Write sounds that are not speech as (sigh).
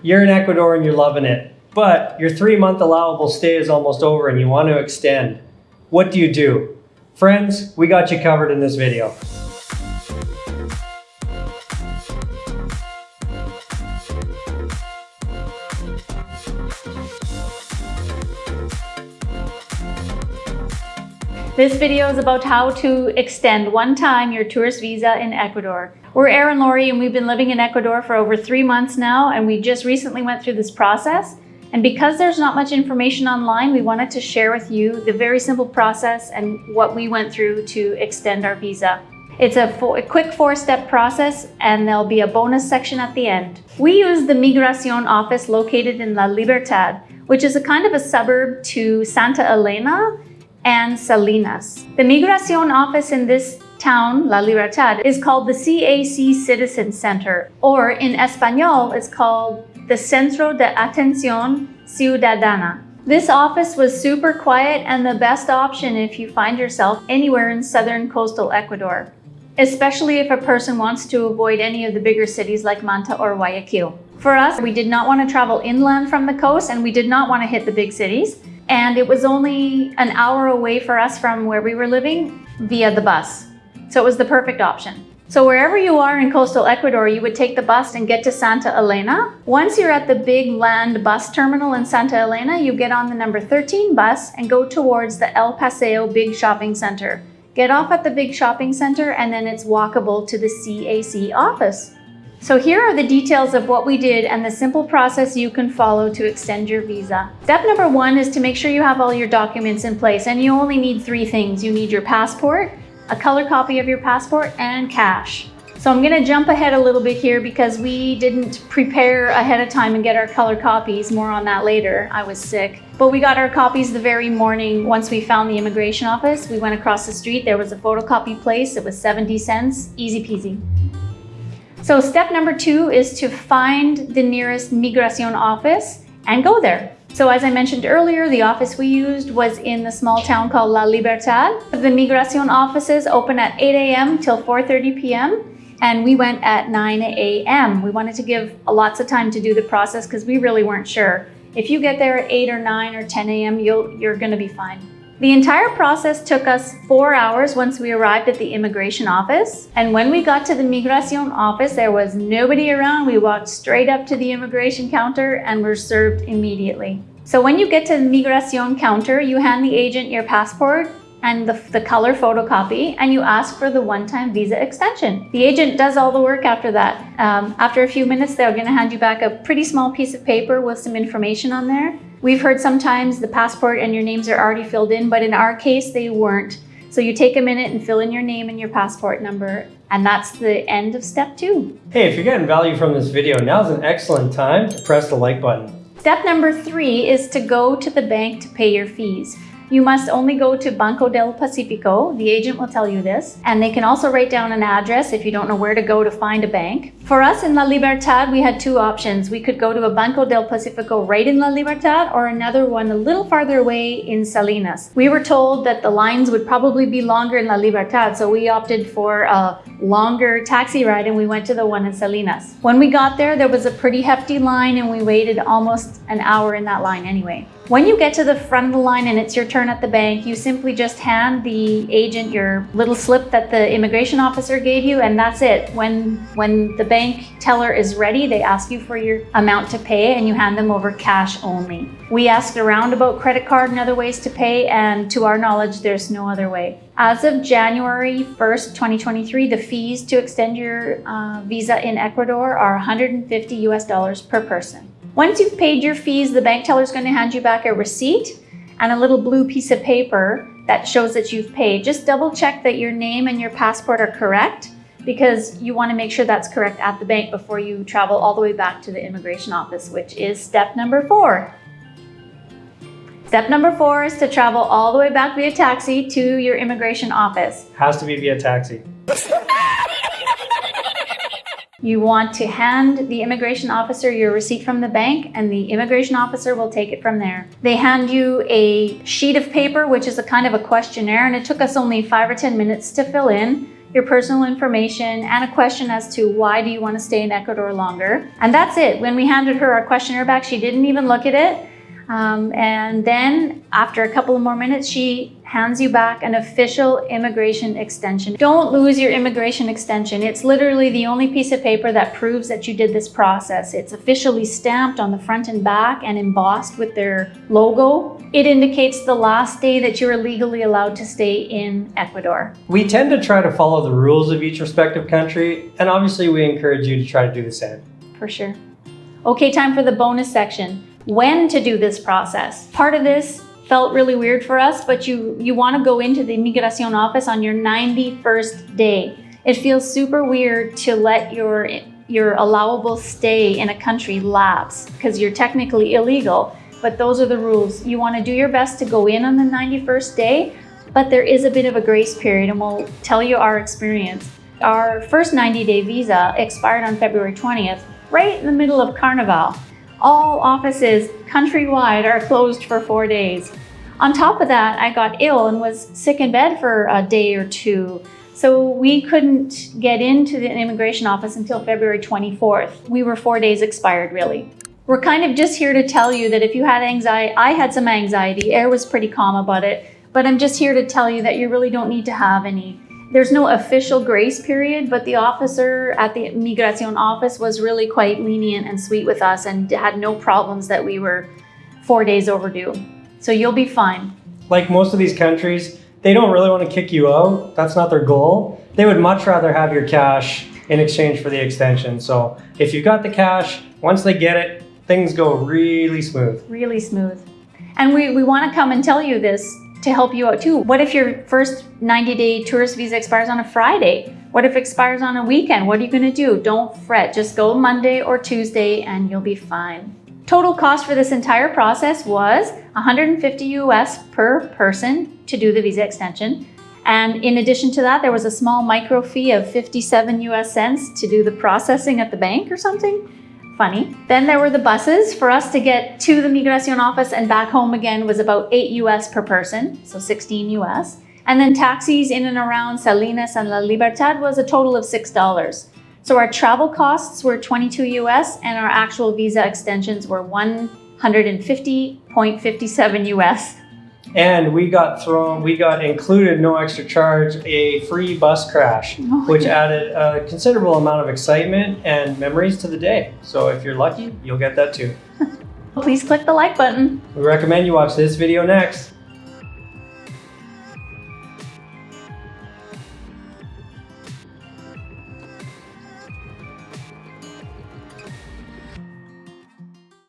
You're in Ecuador and you're loving it, but your three month allowable stay is almost over and you want to extend. What do you do? Friends, we got you covered in this video. This video is about how to extend one time your tourist visa in Ecuador. We're Erin Laurie and we've been living in Ecuador for over three months now and we just recently went through this process. And because there's not much information online, we wanted to share with you the very simple process and what we went through to extend our visa. It's a, four, a quick four-step process and there'll be a bonus section at the end. We use the Migracion office located in La Libertad, which is a kind of a suburb to Santa Elena and Salinas. The Migracion office in this town, La Libertad, is called the CAC Citizen Center, or in Espanol, it's called the Centro de Atención Ciudadana. This office was super quiet and the best option if you find yourself anywhere in southern coastal Ecuador, especially if a person wants to avoid any of the bigger cities like Manta or Guayaquil. For us, we did not want to travel inland from the coast and we did not want to hit the big cities and it was only an hour away for us from where we were living via the bus. So it was the perfect option. So wherever you are in coastal Ecuador, you would take the bus and get to Santa Elena. Once you're at the big land bus terminal in Santa Elena, you get on the number 13 bus and go towards the El Paseo Big Shopping Center. Get off at the big shopping center and then it's walkable to the CAC office. So here are the details of what we did and the simple process you can follow to extend your visa. Step number one is to make sure you have all your documents in place and you only need three things. You need your passport, a color copy of your passport, and cash. So I'm gonna jump ahead a little bit here because we didn't prepare ahead of time and get our color copies. More on that later, I was sick. But we got our copies the very morning once we found the immigration office. We went across the street, there was a photocopy place, it was 70 cents, easy peasy. So step number two is to find the nearest Migracion office and go there. So as I mentioned earlier, the office we used was in the small town called La Libertad. The Migracion offices open at 8 a.m. till 4.30 p.m. And we went at 9 a.m. We wanted to give lots of time to do the process because we really weren't sure. If you get there at 8 or 9 or 10 a.m., you're going to be fine. The entire process took us four hours once we arrived at the immigration office. And when we got to the Migracion office, there was nobody around. We walked straight up to the immigration counter and were served immediately. So when you get to the Migracion counter, you hand the agent your passport and the, the color photocopy and you ask for the one-time visa extension. The agent does all the work after that. Um, after a few minutes, they're gonna hand you back a pretty small piece of paper with some information on there. We've heard sometimes the passport and your names are already filled in, but in our case, they weren't. So you take a minute and fill in your name and your passport number, and that's the end of step two. Hey, if you're getting value from this video, now's an excellent time to press the like button. Step number three is to go to the bank to pay your fees. You must only go to Banco del Pacifico. The agent will tell you this. And they can also write down an address if you don't know where to go to find a bank. For us in La Libertad, we had two options. We could go to a Banco del Pacifico right in La Libertad or another one a little farther away in Salinas. We were told that the lines would probably be longer in La Libertad, so we opted for a longer taxi ride and we went to the one in Salinas. When we got there, there was a pretty hefty line and we waited almost an hour in that line anyway. When you get to the front of the line and it's your turn at the bank, you simply just hand the agent your little slip that the immigration officer gave you and that's it. When, when the bank teller is ready, they ask you for your amount to pay and you hand them over cash only. We asked around about credit card and other ways to pay and to our knowledge, there's no other way. As of January 1st, 2023, the fees to extend your uh, visa in Ecuador are 150 US dollars per person. Once you've paid your fees, the bank teller is going to hand you back a receipt and a little blue piece of paper that shows that you've paid. Just double check that your name and your passport are correct because you want to make sure that's correct at the bank before you travel all the way back to the immigration office, which is step number four. Step number four is to travel all the way back via taxi to your immigration office. Has to be via taxi. (laughs) You want to hand the immigration officer your receipt from the bank and the immigration officer will take it from there. They hand you a sheet of paper, which is a kind of a questionnaire, and it took us only five or 10 minutes to fill in. your personal information, and a question as to why do you want to stay in Ecuador longer. And that's it. When we handed her our questionnaire back, she didn't even look at it. Um, and then after a couple of more minutes, she hands you back an official immigration extension. Don't lose your immigration extension. It's literally the only piece of paper that proves that you did this process. It's officially stamped on the front and back and embossed with their logo. It indicates the last day that you are legally allowed to stay in Ecuador. We tend to try to follow the rules of each respective country, and obviously we encourage you to try to do the same. For sure. Okay, time for the bonus section. When to do this process. Part of this felt really weird for us, but you, you want to go into the Migracion office on your 91st day. It feels super weird to let your, your allowable stay in a country lapse because you're technically illegal, but those are the rules. You want to do your best to go in on the 91st day, but there is a bit of a grace period and we'll tell you our experience. Our first 90 day visa expired on February 20th, right in the middle of Carnival. All offices countrywide are closed for four days. On top of that, I got ill and was sick in bed for a day or two. So we couldn't get into the immigration office until February 24th. We were four days expired, really. We're kind of just here to tell you that if you had anxiety, I had some anxiety, Air was pretty calm about it, but I'm just here to tell you that you really don't need to have any. There's no official grace period, but the officer at the Migracion office was really quite lenient and sweet with us and had no problems that we were four days overdue. So you'll be fine. Like most of these countries, they don't really want to kick you out. That's not their goal. They would much rather have your cash in exchange for the extension. So if you've got the cash, once they get it, things go really smooth. Really smooth. And we, we want to come and tell you this to help you out too. What if your first 90 day tourist visa expires on a Friday? What if it expires on a weekend? What are you to do? Don't fret. Just go Monday or Tuesday and you'll be fine. Total cost for this entire process was 150 US per person to do the visa extension. And in addition to that, there was a small micro fee of 57 US cents to do the processing at the bank or something. Funny. Then there were the buses. For us to get to the Migracion office and back home again was about 8 US per person, so 16 US. And then taxis in and around Salinas and La Libertad was a total of $6. So our travel costs were 22 US and our actual visa extensions were 150.57 US. And we got thrown, we got included, no extra charge, a free bus crash, Oh, which yeah. added a considerable amount of excitement and memories to the day. So if you're lucky, you'll get that too. (laughs) Please click the like button. We recommend you watch this video next.